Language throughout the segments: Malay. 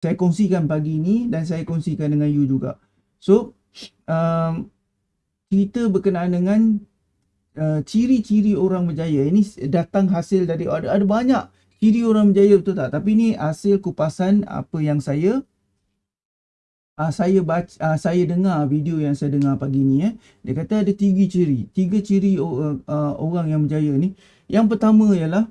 saya kongsikan pagi ni dan saya kongsikan dengan you juga. So, um, cerita berkenaan dengan uh, ciri-ciri orang berjaya. Ini datang hasil dari ada, ada banyak ciri orang berjaya betul tak? Tapi ni hasil kupasan apa yang saya uh, saya baca uh, saya dengar video yang saya dengar pagi ni eh. Dia kata ada tiga ciri. Tiga ciri uh, uh, orang yang berjaya ni. Yang pertama ialah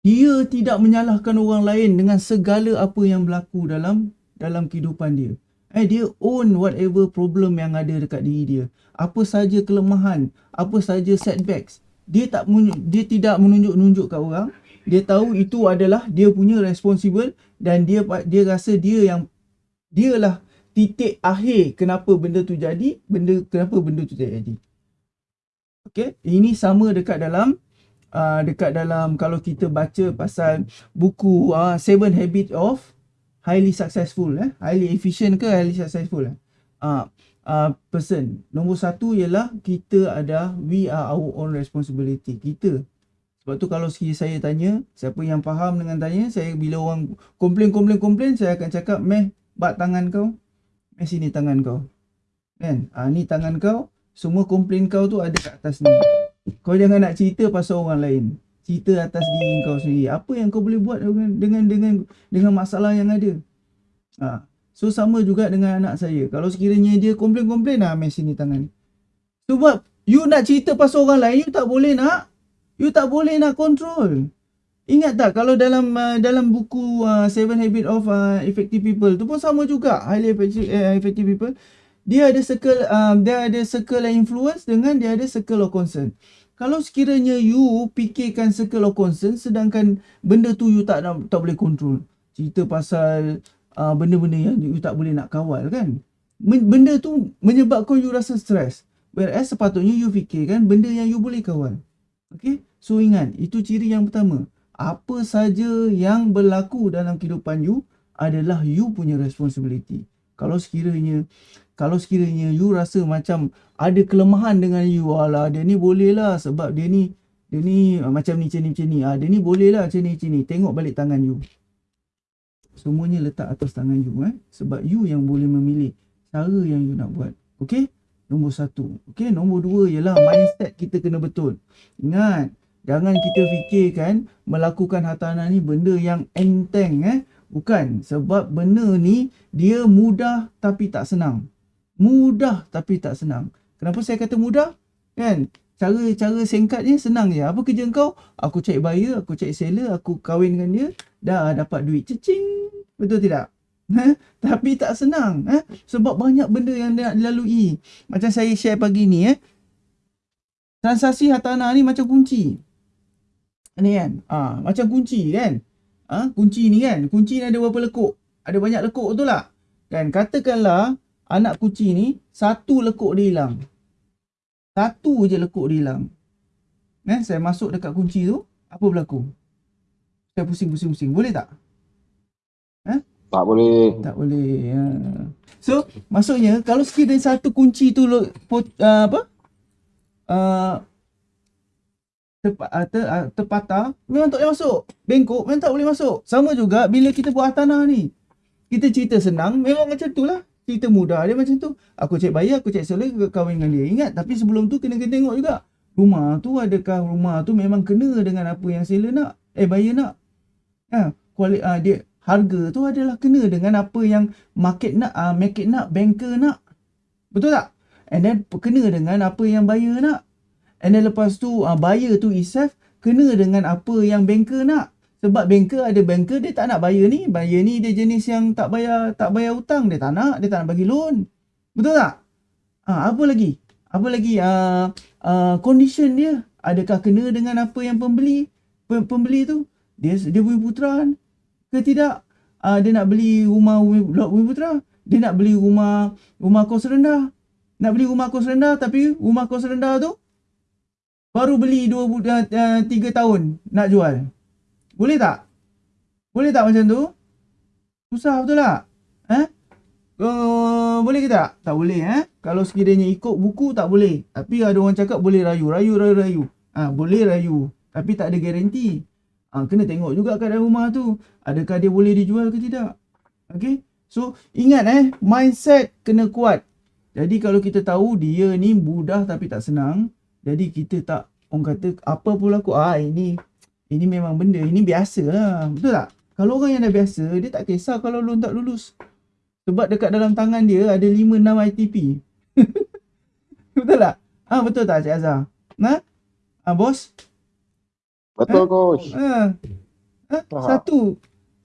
dia tidak menyalahkan orang lain dengan segala apa yang berlaku dalam dalam kehidupan dia. Eh dia own whatever problem yang ada dekat diri dia. Apa saja kelemahan, apa saja setbacks, dia tak dia tidak menunjuk-nunjuk kat orang. Dia tahu itu adalah dia punya responsible dan dia dia rasa dia yang dialah titik akhir kenapa benda tu jadi, benda kenapa benda tu jadi. Okay, ini sama dekat dalam uh, dekat dalam kalau kita baca pasal buku uh, Seven Habits of Highly Successful eh. Highly efficient ke highly successful eh. Uh, uh, person. Nombor satu ialah kita ada we are our own responsibility. Kita. Sebab tu kalau sekali saya tanya siapa yang faham dengan tanya saya bila orang komplain komplain komplain saya akan cakap meh bat tangan kau. Meh sini tangan kau. Kan? Uh, ni tangan kau semua komplain kau tu ada kat atas ni kau jangan nak cerita pasal orang lain. Cerita atas diri kau sendiri. Apa yang kau boleh buat dengan dengan dengan dengan masalah yang ada. Ha. So sama juga dengan anak saya. Kalau sekiranya dia komplain-komplain lah mes sini tangan. Sebab you nak cerita pasal orang lain, you tak boleh nak. You tak boleh nak control. Ingat tak kalau dalam uh, dalam buku uh, Seven Habits of uh, Effective People tu pun sama juga. Highly effective, uh, effective people dia ada circle um, dia ada circle of influence dengan dia ada circle of concern. Kalau sekiranya you fikirkan circle of concern sedangkan benda tu you tak tak boleh control. Cerita pasal uh, benda-benda yang you tak boleh nak kawal kan. Benda tu menyebabkan you rasa stres. Whereas sepatutnya you fikirkan benda yang you boleh kawal. Okay. So ingat, itu ciri yang pertama. Apa saja yang berlaku dalam kehidupan you adalah you punya responsibility. Kalau sekiranya kalau sekiranya you rasa macam ada kelemahan dengan you alah dia ni boleh lah sebab dia ni dia ni uh, macam ni macam ni macam ni. Ah dia ni boleh lah macam ni macam ni. Tengok balik tangan you. Semuanya letak atas tangan you eh. Sebab you yang boleh memilih cara yang you nak buat. Okey? Nombor satu. Okey? Nombor dua ialah mindset kita kena betul. Ingat jangan kita fikirkan melakukan hartanah ni benda yang enteng eh bukan sebab benda ni dia mudah tapi tak senang mudah tapi tak senang. Kenapa saya kata mudah? Kan? Cara cara singkatnya senang je. Apa kerja kau? Aku cari buyer, aku cari seller, aku kahwin dengan dia, dah dapat duit cecing. Betul tidak? Ha? Tapi tak senang. Ha? Sebab banyak benda yang nak dilalui. Macam saya share pagi ni. Eh? Transaksi hartanah ni macam kunci. Ni kan? Ha, macam kunci kan? Ha? Kunci ni kan? Kunci ni ada berapa lekuk? Ada banyak lekuk betul tak? Kan? Katakanlah anak kucing ni satu lekuk dia hilang. Satu je lekuk dia hilang. Eh, saya masuk dekat kunci tu, apa berlaku? Saya pusing-pusing-pusing. Boleh tak? Eh? Tak boleh. Tak boleh. Ya. So, maksudnya kalau sekiranya satu kunci tu uh, apa? Uh, terpa, uh, ter, uh, terpatah, memang tak boleh masuk. Bengkok, memang tak boleh masuk. Sama juga bila kita buat tanah ni. Kita cerita senang, memang macam tu lah. Cerita mudah dia macam tu. Aku cek bayar aku cek seller kahwin dengan dia. Ingat tapi sebelum tu kena kena tengok juga. Rumah tu adakah rumah tu memang kena dengan apa yang seller nak? Eh bayar nak? Ha kuali, uh, dia harga tu adalah kena dengan apa yang market nak uh, market nak banker nak. Betul tak? And then kena dengan apa yang buyer nak and then lepas tu uh, buyer tu itself kena dengan apa yang banker nak sebab banker ada banker dia tak nak bayar ni. Bayar ni dia jenis yang tak bayar tak bayar hutang. Dia tak nak. Dia tak nak bagi loan. Betul tak? Ha, apa lagi? Apa lagi? Uh, uh, condition dia. Adakah kena dengan apa yang pembeli? Pembeli tu. Dia dia punya putra ke tidak? Uh, dia nak beli rumah blok Bumi Putra. Dia nak beli rumah rumah kos rendah. Nak beli rumah kos rendah tapi rumah kos rendah tu baru beli 2 uh, 3 tahun nak jual. Boleh tak? Boleh tak macam tu? Susah betul tak? Eh? Uh, boleh ke tak? Tak boleh eh. Kalau sekiranya ikut buku tak boleh. Tapi ada orang cakap boleh rayu. Rayu, rayu, rayu. Ah, ha, boleh rayu. Tapi tak ada garanti. Ha, kena tengok juga keadaan rumah tu. Adakah dia boleh dijual ke tidak. Okay. So ingat eh mindset kena kuat. Jadi kalau kita tahu dia ni mudah tapi tak senang. Jadi kita tak orang kata apa pun aku ah ini ini memang benda ini biasa lah. Betul tak? Kalau orang yang dah biasa dia tak kisah kalau lu tak lulus. Sebab dekat dalam tangan dia ada 5 6 ITP. betul tak? Ah betul tak Cik Azhar? Nah? Ah bos? Betul ha? coach. Ha. ha? Satu.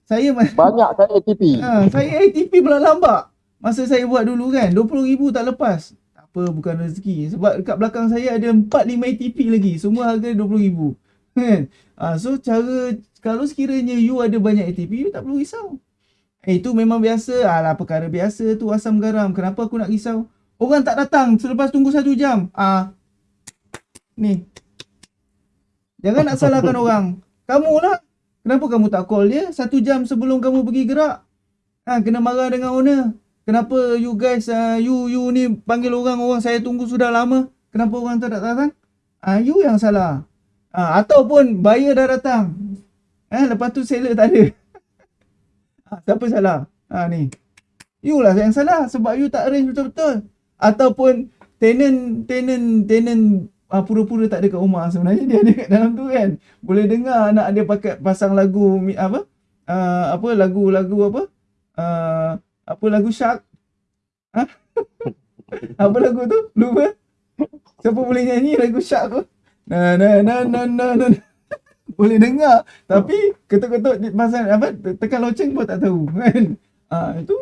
Saya banyak kan ATP. Ha, saya ATP pula lambat. Masa saya buat dulu kan, 20,000 tak lepas. Apa, bukan rezeki. Sebab dekat belakang saya ada 4-5 ATP lagi. Semua harga 20,000. Kan? Ha, so, cara, kalau sekiranya you ada banyak ATP, you tak perlu risau. Eh, itu memang biasa. Alah, perkara biasa tu asam garam. Kenapa aku nak risau? Orang tak datang selepas tunggu satu jam. Ah, Ni. Jangan nak salahkan orang. Kamu lah. Kenapa kamu tak call dia satu jam sebelum kamu pergi gerak? Ha, kena marah dengan owner. Kenapa you guys, uh, you you ni panggil orang, orang saya tunggu sudah lama. Kenapa orang tak datang? Ha, you yang salah. Ha, ataupun buyer dah datang. Eh, lepas tu seller tak ada. Ha, siapa salah? Ha, ni. You lah yang salah sebab you tak arrange betul-betul. Ataupun tenant, tenant, tenant uh, pura-pura tak ada kat rumah sebenarnya dia ada kat dalam tu kan boleh dengar anak dia pakai pasang lagu apa uh, apa lagu-lagu apa uh, apa lagu shark ha? apa lagu tu lupa siapa boleh nyanyi lagu shark tu na na na na na, na. boleh dengar tapi ketuk-ketuk pasal apa tekan loceng pun tak tahu kan uh, itu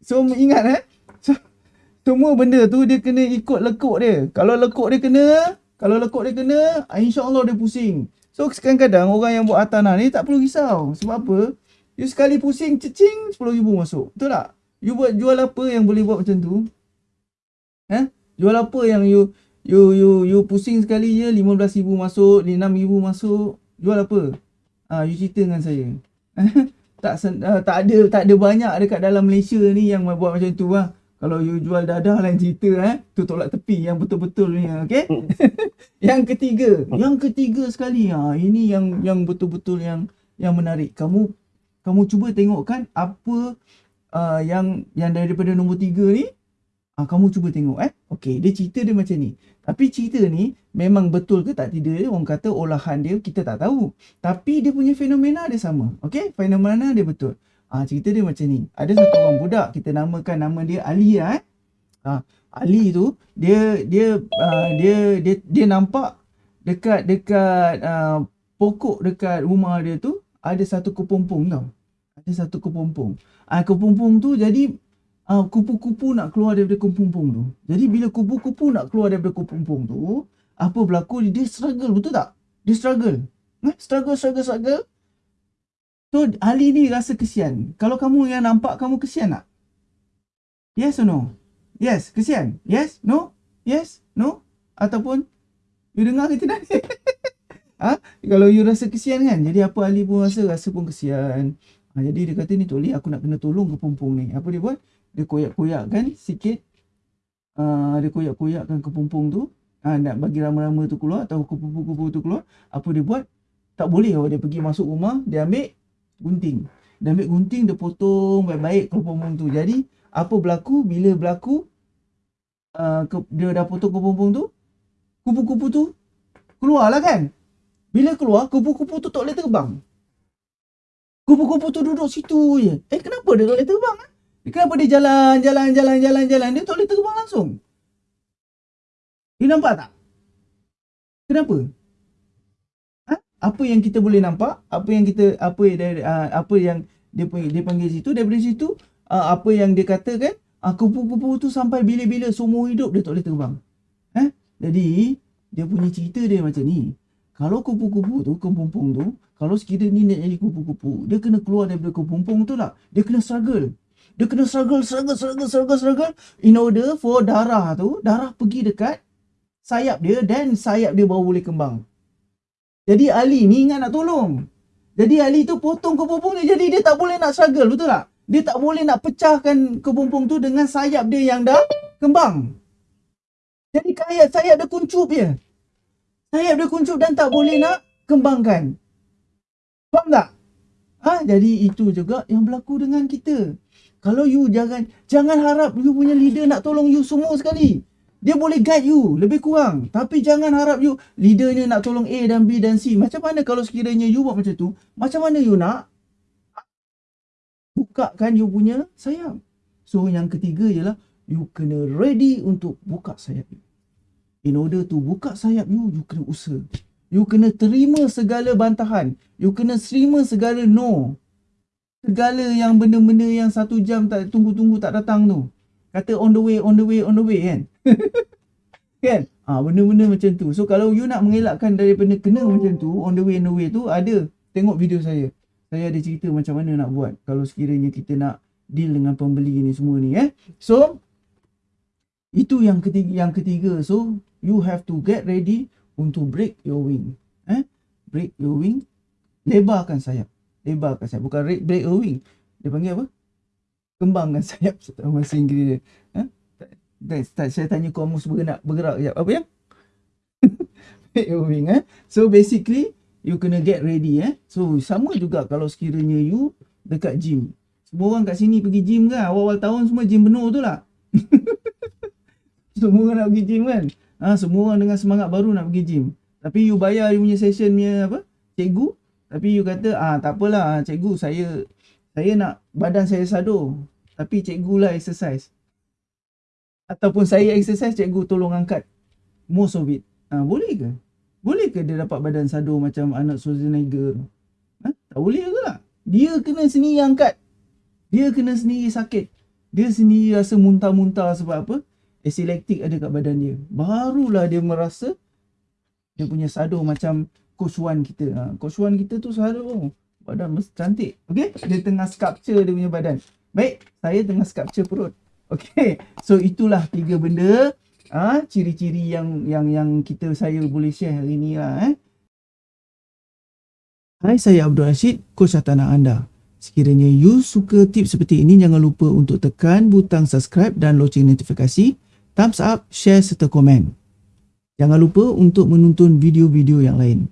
so ingat eh so, semua benda tu dia kena ikut lekuk dia kalau lekuk dia kena kalau lekuk dia kena, ah, insyaAllah dia pusing. So kadang-kadang orang yang buat tanah ni tak perlu risau. Sebab apa? You sekali pusing, cecing, RM10,000 masuk. Betul tak? You buat jual apa yang boleh buat macam tu? Eh? Jual apa yang you you you you pusing sekali je RM15,000 masuk, RM6,000 masuk. Jual apa? Ah, you cerita dengan saya. tak uh, tak ada tak ada banyak dekat dalam Malaysia ni yang buat macam tu lah. Kalau you jual dadah lain cerita eh. Tu tolak tepi yang betul-betul ni okey. Hmm. yang ketiga, yang ketiga sekali ha ini yang yang betul-betul yang yang menarik. Kamu kamu cuba tengokkan apa uh, yang yang daripada nombor tiga ni ha, kamu cuba tengok eh. Okey, dia cerita dia macam ni. Tapi cerita ni memang betul ke tak tidak dia orang kata olahan dia kita tak tahu. Tapi dia punya fenomena dia sama. Okey, fenomena dia betul. Ha, cerita dia macam ni. Ada satu orang budak kita namakan nama dia Ali lah eh. Ha, Ali tu dia dia uh, dia dia dia nampak dekat dekat uh, pokok dekat rumah dia tu ada satu kepompong tau. Ada satu kepompong. Ah kepompong tu jadi uh, kupu-kupu nak keluar daripada kepompong tu. Jadi bila kupu-kupu nak keluar daripada kepompong tu, apa berlaku dia struggle betul tak? Dia struggle. Eh, struggle struggle struggle So Ali ni rasa kesian. Kalau kamu yang nampak kamu kesian tak? Yes or no? Yes, kesian. Yes, no? Yes, no? Ataupun you dengar ke tidak? ha? Kalau you rasa kesian kan? Jadi apa Ali pun rasa? Rasa pun kesian. Ha, jadi dia kata ni Toleh aku nak kena tolong ke pumpung ni. Apa dia buat? Dia koyak-koyakkan sikit. Uh, dia koyak-koyakkan ke pumpung tu. Ha, nak bagi rama-rama tu keluar atau kupu-kupu tu keluar. Apa dia buat? Tak boleh kalau dia pergi masuk rumah. Dia ambil gunting. Dia ambil gunting, dia potong baik-baik kepompong tu. Jadi, apa berlaku bila berlaku uh, ke, dia dah potong kepompong tu, kupu-kupu tu keluarlah kan. Bila keluar, kupu-kupu tu tak boleh terbang. Kupu-kupu tu duduk situ je. Eh, kenapa dia tak boleh terbang? Eh? Kenapa dia jalan, jalan, jalan, jalan, jalan. Dia tak boleh terbang langsung. You nampak tak? Kenapa? apa yang kita boleh nampak apa yang kita apa dari uh, apa yang dia panggil dia panggil situ daripada situ uh, apa yang dia katakan uh, kupu-kupu tu sampai bila-bila semua hidup dia tak boleh terbang eh jadi dia punya cerita dia macam ni kalau kupu-kupu tu kepompong tu kalau sekiranya ni nak jadi kupu-kupu dia kena keluar daripada kepompong tu lah dia kena struggle dia kena struggle struggle struggle struggle struggle in order for darah tu darah pergi dekat sayap dia dan sayap dia baru boleh kembang jadi Ali ni ingat nak tolong. Jadi Ali tu potong kepompong dia. Jadi dia tak boleh nak struggle. Betul tak? Dia tak boleh nak pecahkan kepompong tu dengan sayap dia yang dah kembang. Jadi kaya sayap dia kuncup je. Sayap dia kuncup dan tak boleh nak kembangkan. Faham tak? Ha, jadi itu juga yang berlaku dengan kita. Kalau you jangan jangan harap you punya leader nak tolong you semua sekali. Dia boleh guide you lebih kurang. Tapi jangan harap you leadernya nak tolong A dan B dan C. Macam mana kalau sekiranya you buat macam tu? Macam mana you nak bukakan you punya sayap? So yang ketiga ialah you kena ready untuk buka sayap you. In order to buka sayap you, you kena usaha. You kena terima segala bantahan. You kena terima segala no. Segala yang benda-benda yang satu jam tak tunggu-tunggu tak datang tu. Kata on the way, on the way, on the way kan. kan? Ha, benda-benda macam tu. So kalau you nak mengelakkan daripada kena macam tu, on the way, on the way tu, ada. Tengok video saya. Saya ada cerita macam mana nak buat. Kalau sekiranya kita nak deal dengan pembeli ni semua ni eh. So, itu yang ketiga, yang ketiga. So, you have to get ready untuk break your wing. Eh? Break your wing. Lebarkan sayap. Lebarkan sayap. Bukan break, break your wing. Dia panggil apa? Kembangkan sayap. Saya tahu bahasa Inggeris dia. Eh? Saya tanya kau mus bergerak. Bergerak sekejap. Apa yang? break your wing. Eh? So basically, you kena get ready. Eh? So sama juga kalau sekiranya you dekat gym. Semua orang kat sini pergi gym kan? Awal-awal tahun semua gym penuh tu lah. semua orang nak pergi gym kan? Ha, semua orang dengan semangat baru nak pergi gym. Tapi you bayar you punya session punya apa? Cikgu. Tapi you kata, ah tak apalah cikgu saya saya nak badan saya sado. Tapi cikgu lah exercise. Ataupun saya exercise, cikgu tolong angkat most of it. Ha, boleh ke? Boleh ke dia dapat badan sado macam anak Schwarzenegger? Ha? Tak boleh ke lah? Dia kena sendiri angkat. Dia kena sendiri sakit. Dia sendiri rasa muntah-muntah sebab apa? Acid lactic ada kat badan dia. Barulah dia merasa dia punya sado macam Coach Wan kita. Ha, Coach Wan kita tu sado badan mesti cantik. Okay? Dia tengah sculpture dia punya badan. Baik, saya tengah sculpture perut. Okay, so itulah tiga benda ah ha, ciri-ciri yang yang yang kita saya boleh share hari ni lah eh. Hai, saya Abdul Rashid, coach tanah anda. Sekiranya you suka tips seperti ini, jangan lupa untuk tekan butang subscribe dan loceng notifikasi thumbs up, share serta komen. Jangan lupa untuk menonton video-video yang lain.